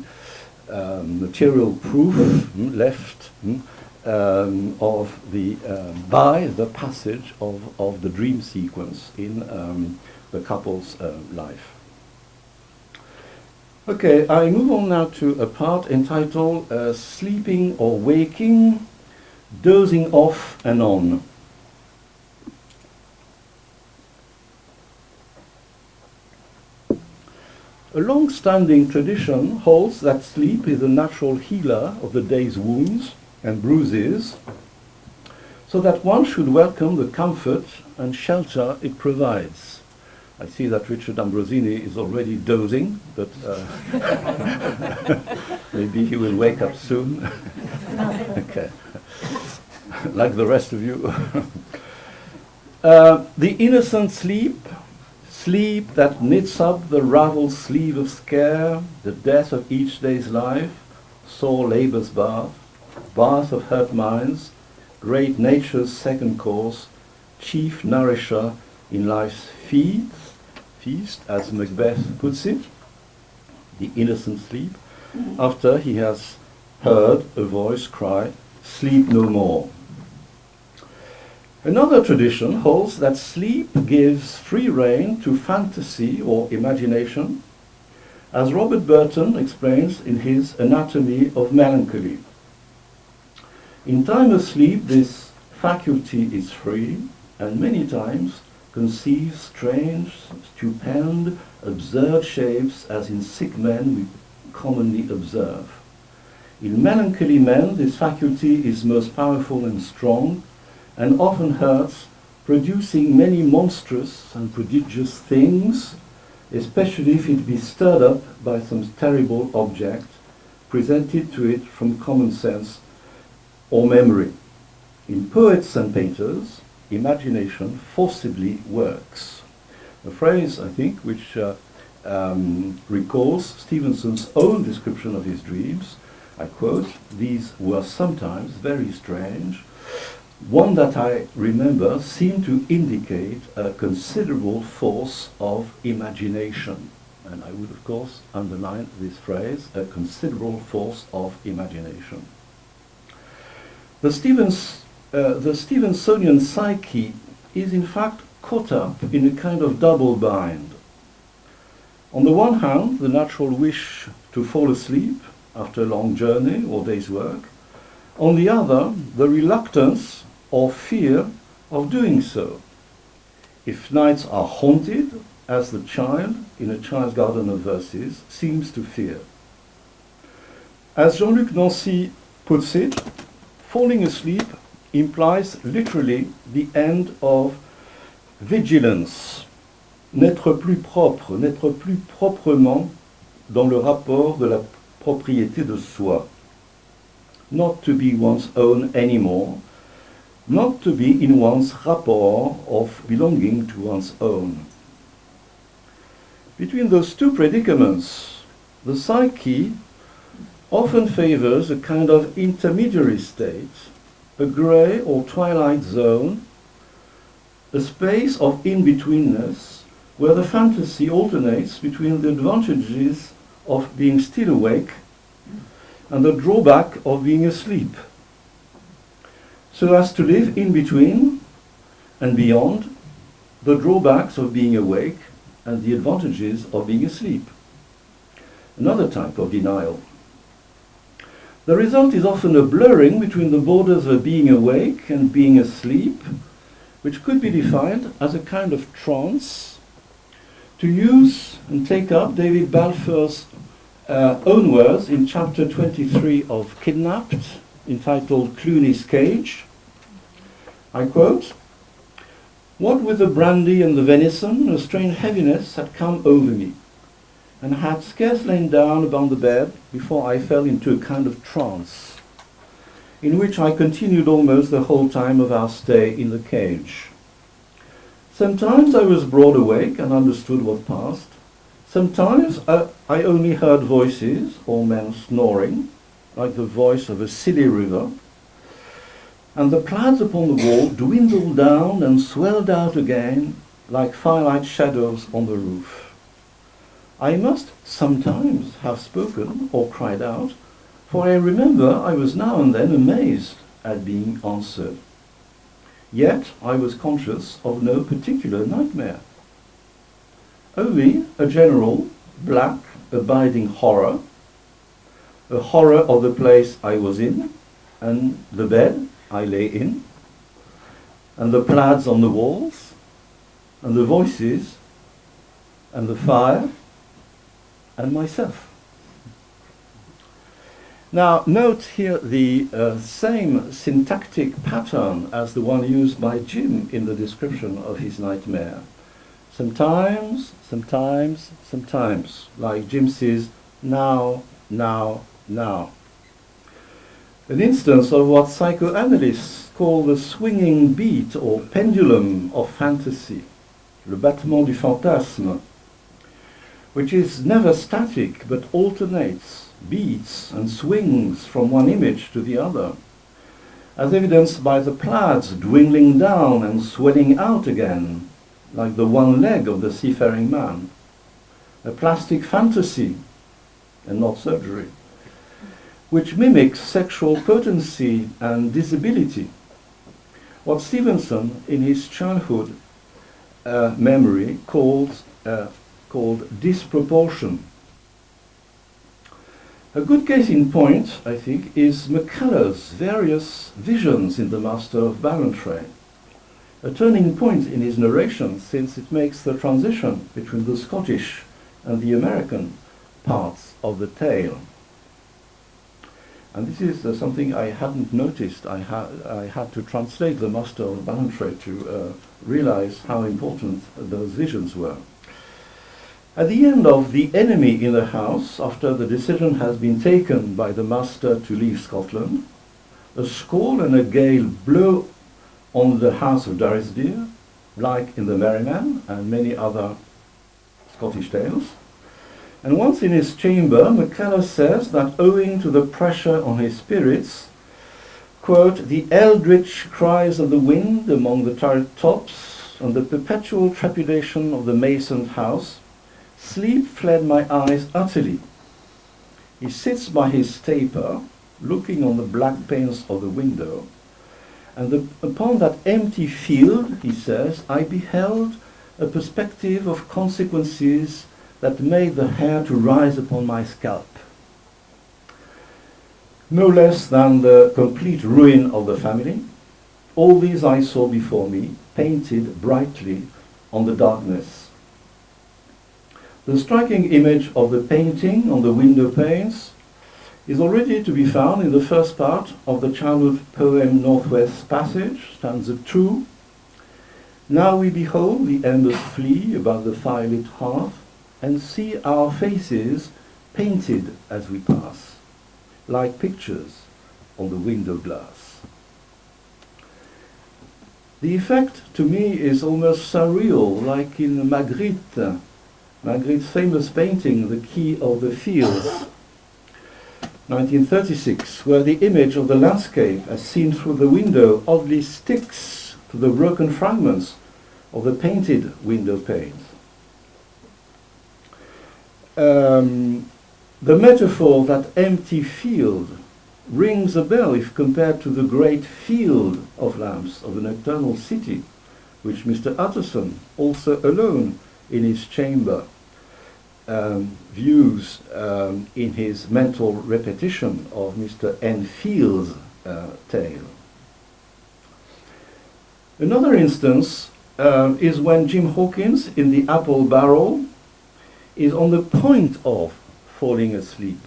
um, material proof mm, left mm, um, of the uh, by the passage of, of the dream sequence in um, the couple's uh, life. Okay, I move on now to a part entitled uh, Sleeping or Waking, Dozing Off and On. A long-standing tradition holds that sleep is a natural healer of the day's wounds and bruises, so that one should welcome the comfort and shelter it provides. I see that Richard Ambrosini is already dozing, but uh, maybe he will wake up soon. okay, like the rest of you. uh, the innocent sleep Sleep that knits up the raveled sleeve of scare, the death of each day's life, sore labour's bath, bath of hurt minds, great nature's second course, chief nourisher in life's feast, feast, as Macbeth puts it, the innocent sleep, after he has heard a voice cry, sleep no more. Another tradition holds that sleep gives free rein to fantasy or imagination, as Robert Burton explains in his Anatomy of Melancholy. In time of sleep, this faculty is free, and many times conceives strange, stupend, absurd shapes as in sick men we commonly observe. In melancholy men, this faculty is most powerful and strong, and often hurts, producing many monstrous and prodigious things, especially if it be stirred up by some terrible object presented to it from common sense or memory. In poets and painters, imagination forcibly works. A phrase, I think, which uh, um, recalls Stevenson's own description of his dreams, I quote, these were sometimes very strange. One that I remember seemed to indicate a considerable force of imagination. And I would, of course, underline this phrase, a considerable force of imagination. The, Stevens, uh, the Stevensonian psyche is in fact caught up in a kind of double bind. On the one hand, the natural wish to fall asleep after a long journey or day's work. On the other, the reluctance or fear of doing so. If nights are haunted, as the child in a child's garden of verses seems to fear. As Jean-Luc Nancy puts it, falling asleep implies literally the end of vigilance, n'être plus propre, n'être plus proprement dans le rapport de la propriété de soi. Not to be one's own anymore, not to be in one's rapport of belonging to one's own. Between those two predicaments, the psyche often favors a kind of intermediary state, a grey or twilight zone, a space of in-betweenness where the fantasy alternates between the advantages of being still awake and the drawback of being asleep, so as to live in between and beyond the drawbacks of being awake and the advantages of being asleep. Another type of denial. The result is often a blurring between the borders of being awake and being asleep, which could be defined as a kind of trance. To use and take up David Balfour's uh, own words in chapter 23 of Kidnapped, entitled Cluny's Cage. I quote, What with the brandy and the venison, a strange heaviness had come over me, and had scarce lain down upon the bed before I fell into a kind of trance, in which I continued almost the whole time of our stay in the cage. Sometimes I was broad awake and understood what passed, Sometimes I, I only heard voices or men snoring, like the voice of a silly river, and the plaids upon the wall dwindled down and swelled out again like firelight shadows on the roof. I must sometimes have spoken or cried out, for I remember I was now and then amazed at being answered. Yet I was conscious of no particular nightmare. Only a general, black, abiding horror, a horror of the place I was in, and the bed I lay in, and the plaids on the walls, and the voices, and the fire, and myself. Now, note here the uh, same syntactic pattern as the one used by Jim in the description of his nightmare. Sometimes, sometimes, sometimes, like Jim says, now, now, now. An instance of what psychoanalysts call the swinging beat or pendulum of fantasy, le battement du fantasme, which is never static but alternates, beats and swings from one image to the other, as evidenced by the plaids dwindling down and swelling out again, like the one leg of the seafaring man, a plastic fantasy and not surgery, which mimics sexual potency and disability. What Stevenson, in his childhood uh, memory, called, uh, called disproportion. A good case in point, I think, is McKellar's various visions in The Master of Ballantrae a turning point in his narration since it makes the transition between the Scottish and the American parts of the tale. And this is uh, something I hadn't noticed. I, ha I had to translate the Master of Ballantrae to uh, realize how important those visions were. At the end of The Enemy in the House, after the decision has been taken by the Master to leave Scotland, a squall and a gale blow on the house of Durrisdeer, like in The Merry Men and many other Scottish tales, And once in his chamber, McKellar says that owing to the pressure on his spirits, quote, the eldritch cries of the wind among the turret tops and the perpetual trepidation of the masoned house, sleep fled my eyes utterly. He sits by his taper, looking on the black panes of the window, and the, upon that empty field, he says, I beheld a perspective of consequences that made the hair to rise upon my scalp. No less than the complete ruin of the family, all these I saw before me, painted brightly on the darkness. The striking image of the painting on the window panes is already to be found in the first part of the childhood poem Northwest Passage, stanza 2. Now we behold the embers flee above the firelit hearth, and see our faces painted as we pass, like pictures on the window glass. The effect to me is almost surreal, like in Magritte, Magritte's famous painting, The Key of the Fields, 1936, where the image of the landscape as seen through the window oddly sticks to the broken fragments of the painted window panes. Um, the metaphor, that empty field, rings a bell if compared to the great field of lamps of the nocturnal city, which Mr. Utterson, also alone in his chamber, um, views um, in his mental repetition of Mr. Enfield's uh, tale. Another instance uh, is when Jim Hawkins in the Apple Barrel is on the point of falling asleep.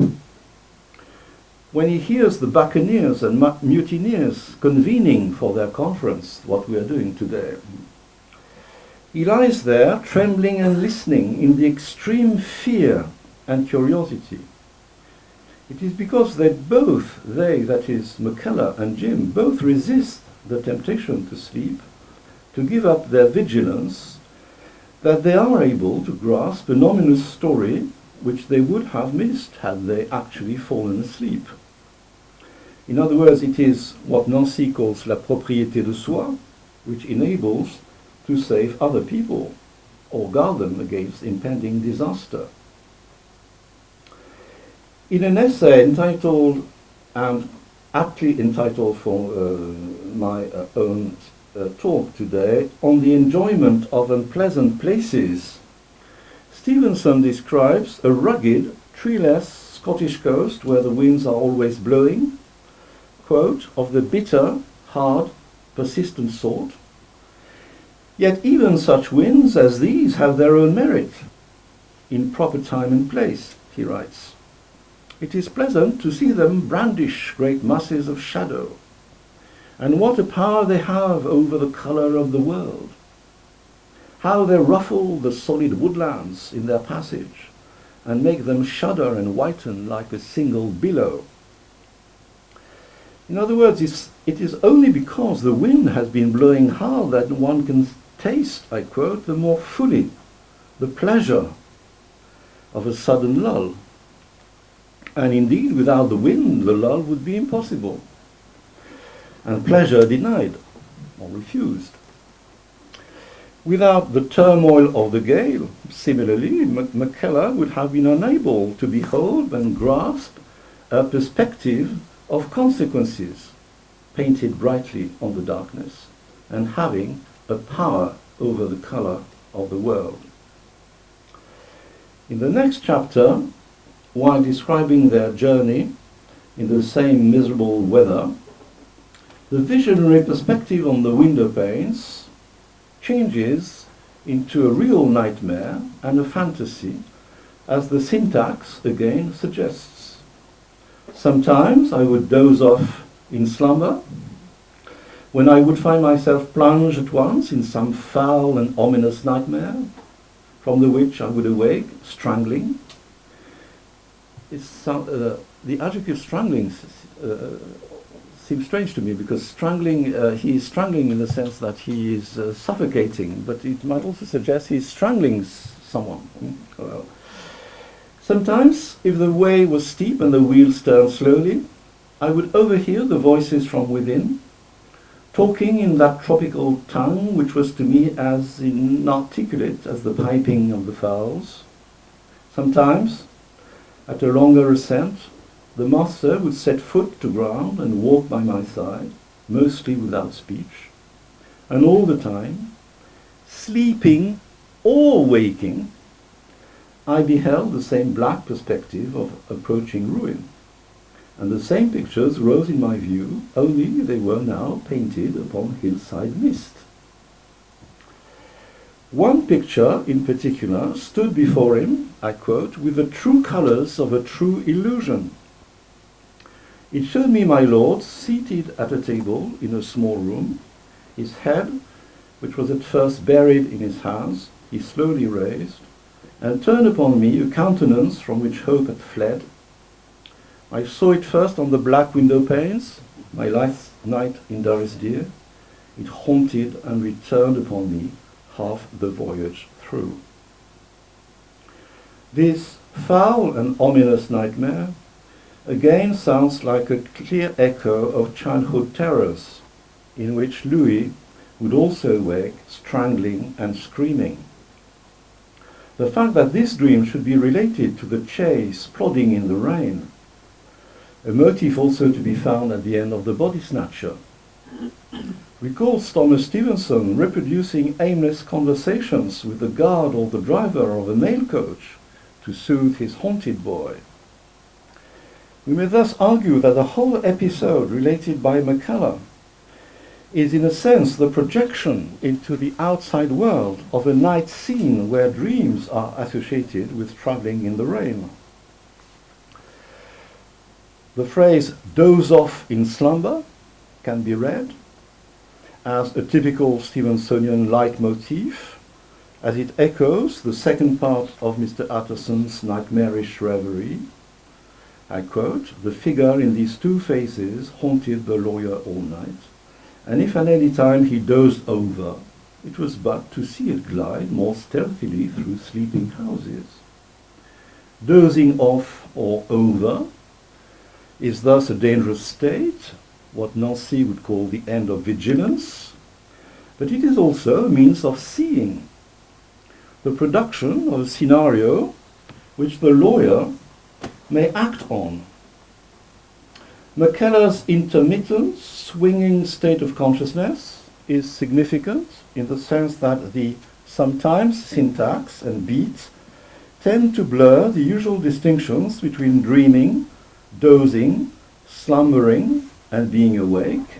When he hears the buccaneers and mutineers convening for their conference, what we are doing today, he lies there trembling and listening in the extreme fear and curiosity. It is because they both, they, that is McKellar and Jim, both resist the temptation to sleep, to give up their vigilance that they are able to grasp an ominous story which they would have missed had they actually fallen asleep. In other words, it is what Nancy calls la propriété de soi, which enables to save other people or guard them against impending disaster. In an essay entitled, and aptly entitled for uh, my uh, own uh, talk today on the enjoyment of unpleasant places, Stevenson describes a rugged, treeless Scottish coast where the winds are always blowing, quote, of the bitter, hard, persistent sort. Yet even such winds as these have their own merit. In proper time and place, he writes. It is pleasant to see them brandish great masses of shadow, and what a power they have over the colour of the world. How they ruffle the solid woodlands in their passage and make them shudder and whiten like a single billow. In other words, it is only because the wind has been blowing hard that one can taste, I quote, the more fully the pleasure of a sudden lull. And indeed, without the wind, the lull would be impossible and pleasure denied or refused. Without the turmoil of the gale, similarly, McKellar would have been unable to behold and grasp a perspective of consequences painted brightly on the darkness and having a power over the color of the world. In the next chapter, while describing their journey in the same miserable weather, the visionary perspective on the window panes changes into a real nightmare and a fantasy, as the syntax again suggests. Sometimes I would doze off in slumber, when I would find myself plunged at once in some foul and ominous nightmare, from the which I would awake strangling. It's, uh, the adjective strangling uh, seems strange to me because strangling, uh, he is strangling in the sense that he is uh, suffocating, but it might also suggest he's strangling someone. Mm? Sometimes, if the way was steep and the wheels turned slowly, I would overhear the voices from within, talking in that tropical tongue which was to me as inarticulate as the piping of the fowls. Sometimes, at a longer ascent, the master would set foot to ground and walk by my side, mostly without speech, and all the time, sleeping or waking, I beheld the same black perspective of approaching ruin. And the same pictures rose in my view, only they were now painted upon hillside mist. One picture in particular stood before him, I quote, with the true colors of a true illusion. It showed me my lord seated at a table in a small room, his head, which was at first buried in his hands, he slowly raised, and turned upon me a countenance from which hope had fled. I saw it first on the black window panes, my last night in Durrisdeer. It haunted and returned upon me half the voyage through. This foul and ominous nightmare again sounds like a clear echo of childhood terrors, in which Louis would also wake, strangling and screaming. The fact that this dream should be related to the chase, plodding in the rain, a motif also to be found at the end of The Body Snatcher, recalls Thomas Stevenson reproducing aimless conversations with the guard or the driver of a mail coach to soothe his haunted boy. We may thus argue that the whole episode related by McKellar is in a sense the projection into the outside world of a night scene where dreams are associated with traveling in the rain. The phrase doze off in slumber can be read as a typical Stevensonian leitmotif as it echoes the second part of Mr. Utterson's nightmarish reverie. I quote, the figure in these two faces haunted the lawyer all night and if at any time he dozed over, it was but to see it glide more stealthily through sleeping houses. Dozing off or over is thus a dangerous state, what Nancy would call the end of vigilance, but it is also a means of seeing, the production of a scenario which the lawyer may act on McKellar's intermittent, swinging state of consciousness is significant in the sense that the sometimes syntax and beats tend to blur the usual distinctions between dreaming, dozing, slumbering, and being awake,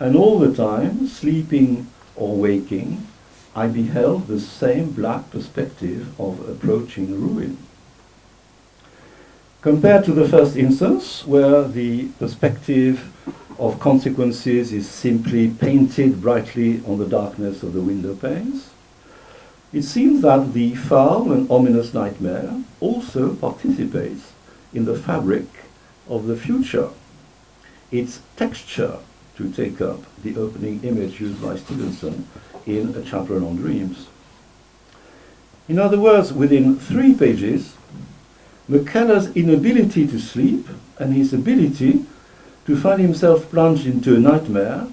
and all the time, sleeping or waking, I beheld the same black perspective of approaching ruin. Compared to the first instance, where the perspective of consequences is simply painted brightly on the darkness of the window panes, it seems that the foul and ominous nightmare also participates in the fabric of the future, its texture, to take up the opening image used by Stevenson in A Chapter on Dreams. In other words, within three pages, McKellar's inability to sleep and his ability to find himself plunged into a nightmare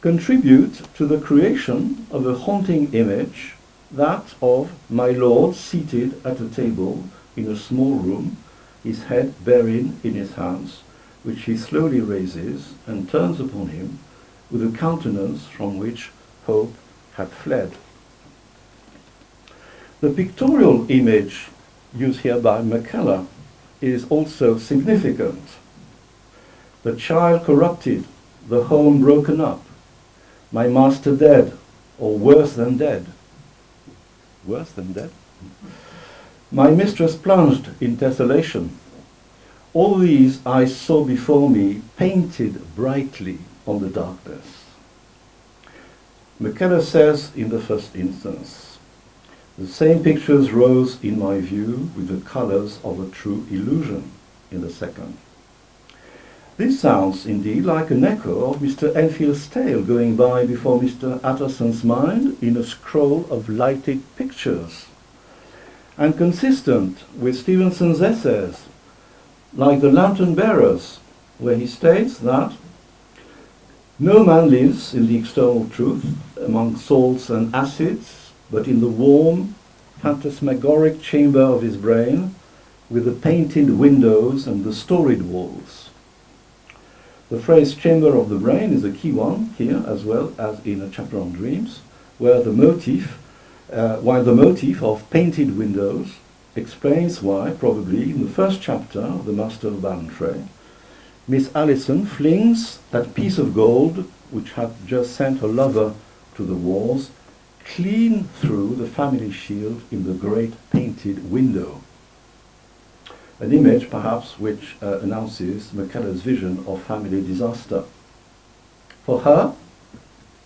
contribute to the creation of a haunting image, that of my lord seated at a table in a small room, his head buried in his hands, which he slowly raises and turns upon him with a countenance from which hope had fled. The pictorial image used here by McKellar is also significant. The child corrupted, the home broken up, my master dead, or worse than dead. Worse than dead? My mistress plunged in desolation. All these I saw before me painted brightly on the darkness. McKellar says in the first instance, the same pictures rose in my view with the colors of a true illusion in the second. This sounds indeed like an echo of Mr. Enfield's tale going by before Mr. Utterson's mind in a scroll of lighted pictures. and consistent with Stevenson's essays, like The Lantern Bearers, where he states that no man lives in the external truth among salts and acids, but in the warm, phantasmagoric chamber of his brain with the painted windows and the storied walls. The phrase chamber of the brain is a key one here as well as in a chapter on dreams, where the motif, uh, while the motif of painted windows explains why, probably in the first chapter of The Master of Ballantrae, Miss Allison flings that piece of gold which had just sent her lover to the wars clean through the family shield in the great painted window. An image, perhaps, which uh, announces McKellar's vision of family disaster. For her,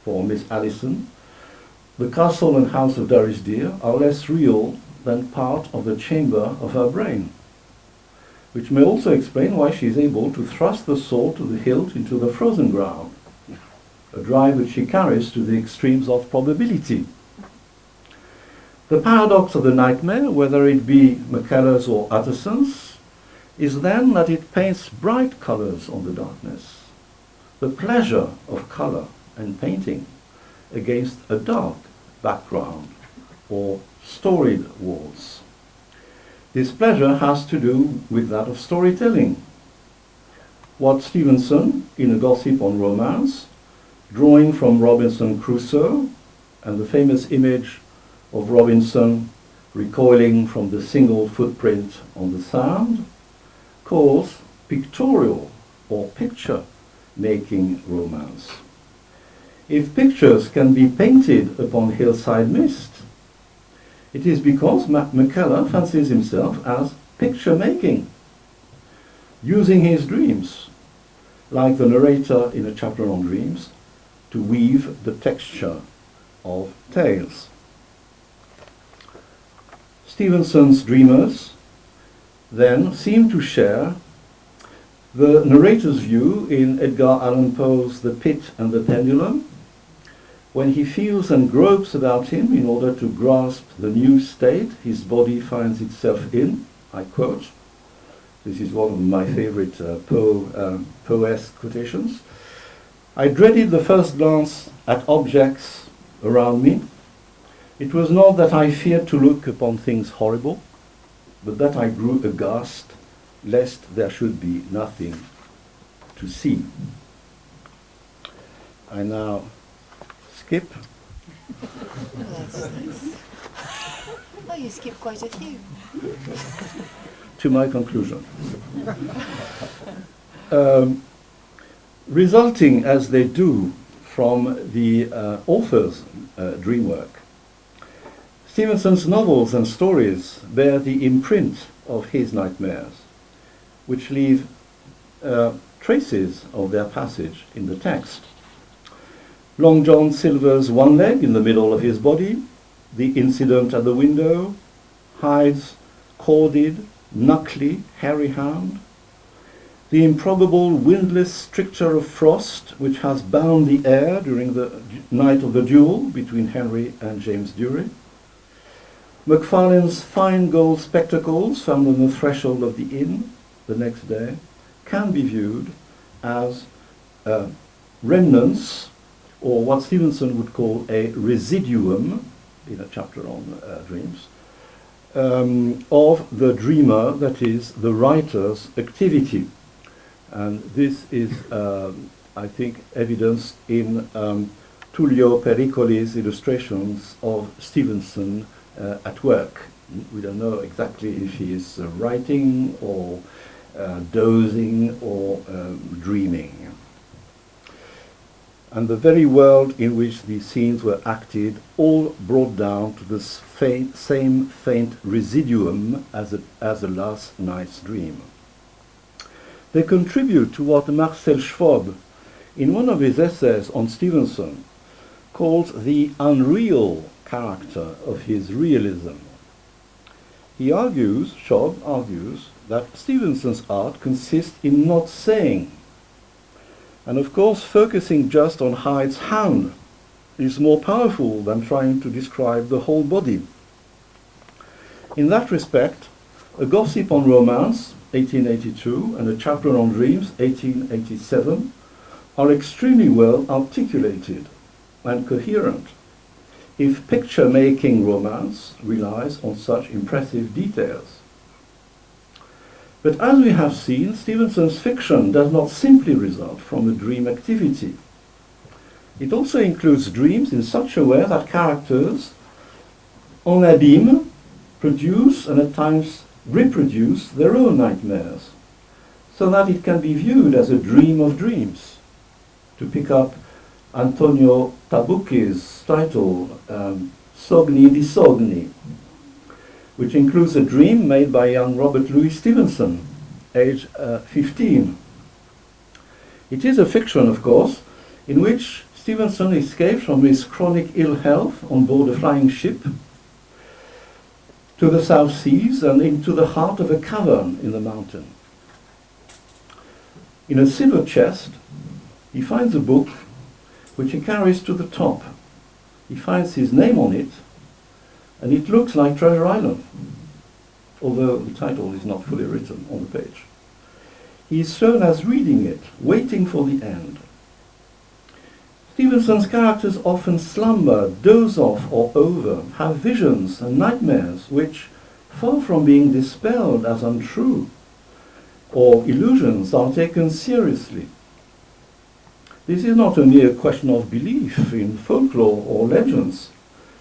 for Miss Allison, the castle and house of Durrisdeer are less real than part of the chamber of her brain, which may also explain why she is able to thrust the sword to the hilt into the frozen ground, a drive which she carries to the extremes of probability. The paradox of the nightmare, whether it be McKellar's or Utterson's, is then that it paints bright colors on the darkness, the pleasure of color and painting against a dark background or storied walls. This pleasure has to do with that of storytelling. What Stevenson, in A Gossip on Romance, drawing from Robinson Crusoe and the famous image of Robinson recoiling from the single footprint on the sand, calls pictorial or picture making romance. If pictures can be painted upon hillside mist, it is because McKellar fancies himself as picture making, using his dreams, like the narrator in a chapter on dreams, to weave the texture of tales. Stevenson's dreamers then seem to share the narrator's view in Edgar Allan Poe's The Pit and the Pendulum, when he feels and gropes about him in order to grasp the new state his body finds itself in, I quote, this is one of my favorite uh, Poe, um, Poe-esque quotations, I dreaded the first glance at objects around me. It was not that I feared to look upon things horrible, but that I grew aghast lest there should be nothing to see. I now skip. Oh, you skipped quite a few. to my conclusion. Um, resulting as they do from the uh, author's uh, dream work, Stevenson's novels and stories bear the imprint of his nightmares, which leave uh, traces of their passage in the text. Long John Silver's one leg in the middle of his body, the incident at the window, Hyde's corded, knuckly, hairy hand, the improbable windless stricture of frost which has bound the air during the night of the duel between Henry and James Durie, Macfarlane's fine gold spectacles found on the threshold of the inn the next day can be viewed as uh, remnants or what Stevenson would call a residuum, in a chapter on uh, dreams, um, of the dreamer, that is, the writer's activity. And this is, um, I think, evidenced in um, Tullio Pericoli's illustrations of Stevenson uh, at work. We don't know exactly if he is uh, writing or uh, dozing or um, dreaming and the very world in which these scenes were acted all brought down to the same faint residuum as a, as a last night's dream. They contribute to what Marcel Schwob, in one of his essays on Stevenson, calls the unreal character of his realism. He argues, Schwob argues, that Stevenson's art consists in not saying and of course, focusing just on Hyde's hand is more powerful than trying to describe the whole body. In that respect, A Gossip on Romance, 1882, and A Chapter on Dreams, 1887, are extremely well articulated and coherent if picture-making romance relies on such impressive details. But as we have seen, Stevenson's fiction does not simply result from a dream activity. It also includes dreams in such a way that characters, en abîme, produce and at times reproduce their own nightmares, so that it can be viewed as a dream of dreams. To pick up Antonio Tabucchi's title, um, Sogni di Sogni, which includes a dream made by young Robert Louis Stevenson, age uh, 15. It is a fiction, of course, in which Stevenson escapes from his chronic ill health on board a flying ship to the South Seas and into the heart of a cavern in the mountain. In a silver chest, he finds a book which he carries to the top. He finds his name on it, and it looks like Treasure Island, although the title is not fully written on the page. He is shown as reading it, waiting for the end. Stevenson's characters often slumber, doze off or over, have visions and nightmares which, far from being dispelled as untrue or illusions, are taken seriously. This is not only a question of belief in folklore or legends,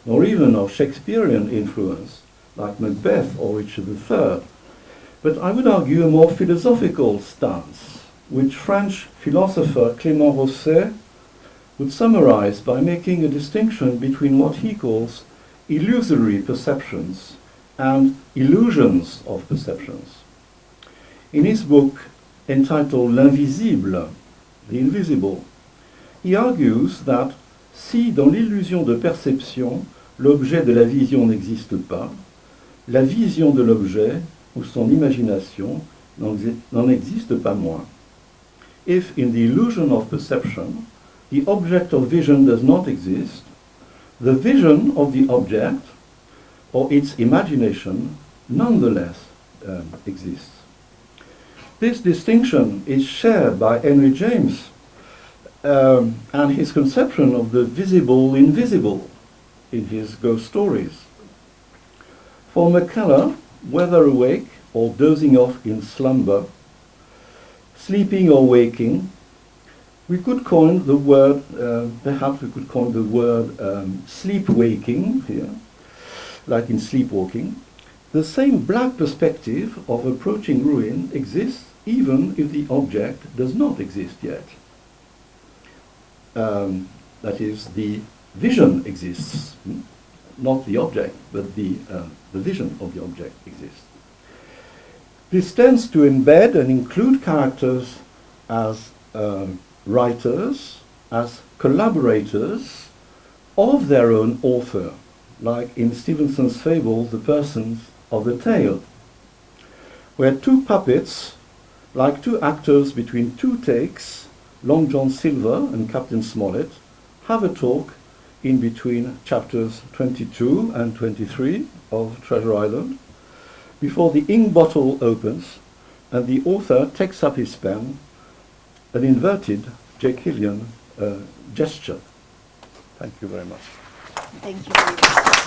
nor even of Shakespearean influence, like Macbeth or Richard III, but I would argue a more philosophical stance, which French philosopher Clément Rosset would summarize by making a distinction between what he calls illusory perceptions and illusions of perceptions. In his book entitled L'invisible, the invisible, he argues that si dans l'illusion de perception, l'objet de la vision n'existe pas, la vision de l'objet ou son imagination n'en existe pas moins. If in the illusion of perception, the object of vision does not exist, the vision of the object or its imagination nonetheless um, exists. This distinction is shared by Henry James um, and his conception of the visible invisible in his ghost stories. For McKellar, whether awake or dozing off in slumber, sleeping or waking, we could coin the word, uh, perhaps we could coin the word um, sleep-waking here, like in sleepwalking. The same black perspective of approaching ruin exists even if the object does not exist yet um, that is, the vision exists, hmm? not the object, but the, uh, the vision of the object exists. This tends to embed and include characters as um, writers, as collaborators of their own author, like in Stevenson's fable, The Persons of the Tale, where two puppets, like two actors between two takes, Long John Silver and Captain Smollett have a talk in between chapters 22 and 23 of Treasure Island before the ink bottle opens and the author takes up his pen, an inverted Jekyllian uh, gesture. Thank you very much. Thank you very much.